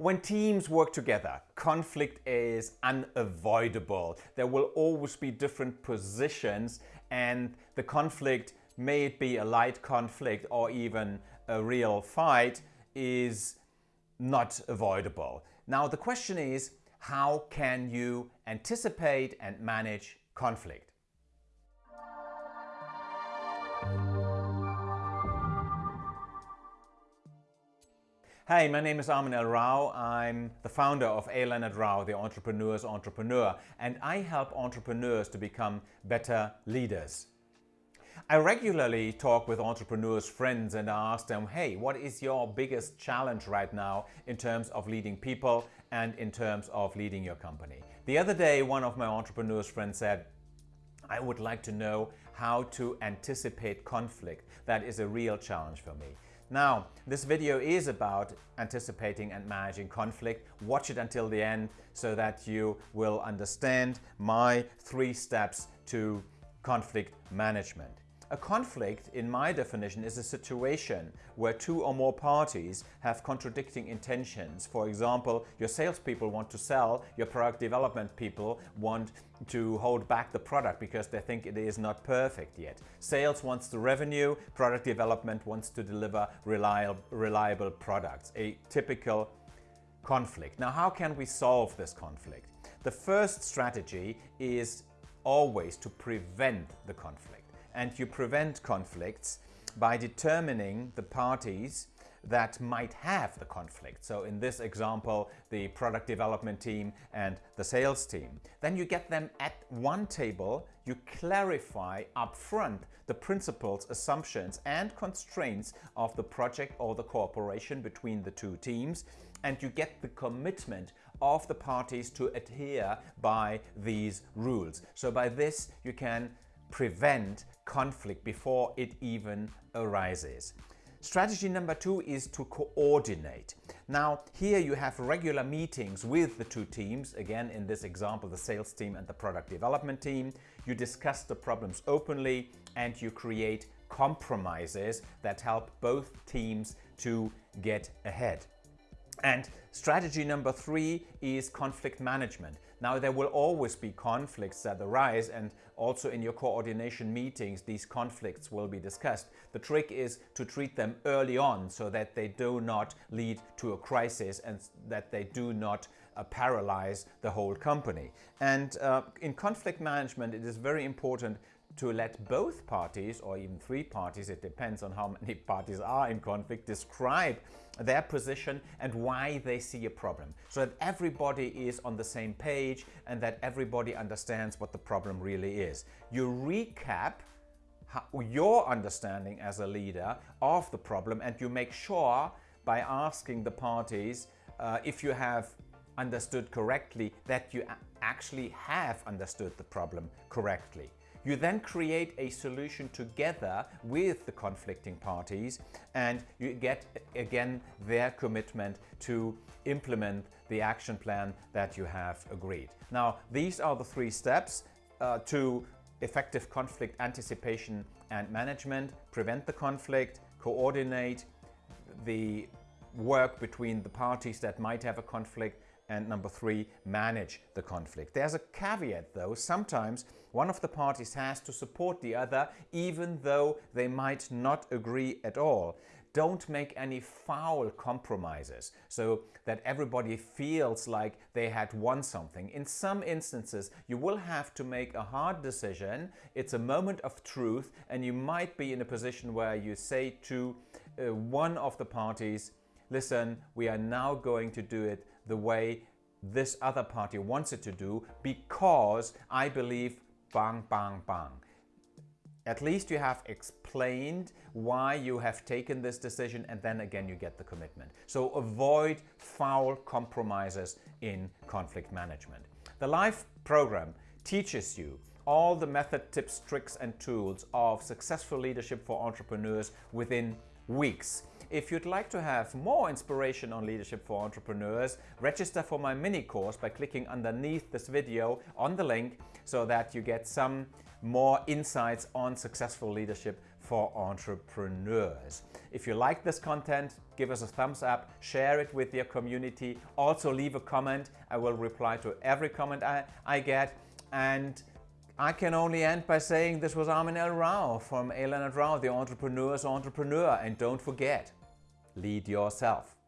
When teams work together, conflict is unavoidable. There will always be different positions and the conflict, may it be a light conflict or even a real fight, is not avoidable. Now the question is, how can you anticipate and manage conflict? Hi, my name is Armin L. Rao. I'm the founder of A. Leonard Rao, the Entrepreneur's Entrepreneur, and I help entrepreneurs to become better leaders. I regularly talk with entrepreneurs friends and I ask them, hey, what is your biggest challenge right now in terms of leading people and in terms of leading your company? The other day, one of my entrepreneurs friends said, I would like to know how to anticipate conflict. That is a real challenge for me. Now, this video is about anticipating and managing conflict. Watch it until the end so that you will understand my three steps to conflict management. A conflict, in my definition, is a situation where two or more parties have contradicting intentions. For example, your salespeople want to sell, your product development people want to hold back the product because they think it is not perfect yet. Sales wants the revenue, product development wants to deliver reliable, reliable products. A typical conflict. Now, how can we solve this conflict? The first strategy is always to prevent the conflict and you prevent conflicts by determining the parties that might have the conflict. So in this example, the product development team and the sales team. Then you get them at one table, you clarify upfront the principles, assumptions and constraints of the project or the cooperation between the two teams and you get the commitment of the parties to adhere by these rules. So by this you can prevent conflict before it even arises. Strategy number two is to coordinate. Now here you have regular meetings with the two teams, again in this example the sales team and the product development team. You discuss the problems openly and you create compromises that help both teams to get ahead. And strategy number three is conflict management. Now there will always be conflicts that arise and also in your coordination meetings these conflicts will be discussed. The trick is to treat them early on so that they do not lead to a crisis and that they do not uh, paralyze the whole company. And uh, in conflict management it is very important to let both parties or even three parties, it depends on how many parties are in conflict, describe their position and why they see a problem so that everybody is on the same page and that everybody understands what the problem really is. You recap your understanding as a leader of the problem and you make sure by asking the parties uh, if you have understood correctly that you actually have understood the problem correctly. You then create a solution together with the conflicting parties and you get again their commitment to implement the action plan that you have agreed. Now these are the three steps uh, to effective conflict anticipation and management, prevent the conflict, coordinate the work between the parties that might have a conflict and number three, manage the conflict. There's a caveat though, sometimes one of the parties has to support the other even though they might not agree at all. Don't make any foul compromises so that everybody feels like they had won something. In some instances, you will have to make a hard decision. It's a moment of truth and you might be in a position where you say to uh, one of the parties, listen, we are now going to do it the way this other party wants it to do because I believe bang, bang, bang. At least you have explained why you have taken this decision and then again you get the commitment. So avoid foul compromises in conflict management. The LIFE program teaches you all the method, tips, tricks and tools of successful leadership for entrepreneurs within weeks. If you'd like to have more inspiration on leadership for entrepreneurs, register for my mini course by clicking underneath this video on the link so that you get some more insights on successful leadership for entrepreneurs. If you like this content, give us a thumbs up, share it with your community. Also leave a comment. I will reply to every comment I, I get. And I can only end by saying this was Armin L. Rao from A. Leonard Rao, the entrepreneur's entrepreneur. And don't forget, lead yourself.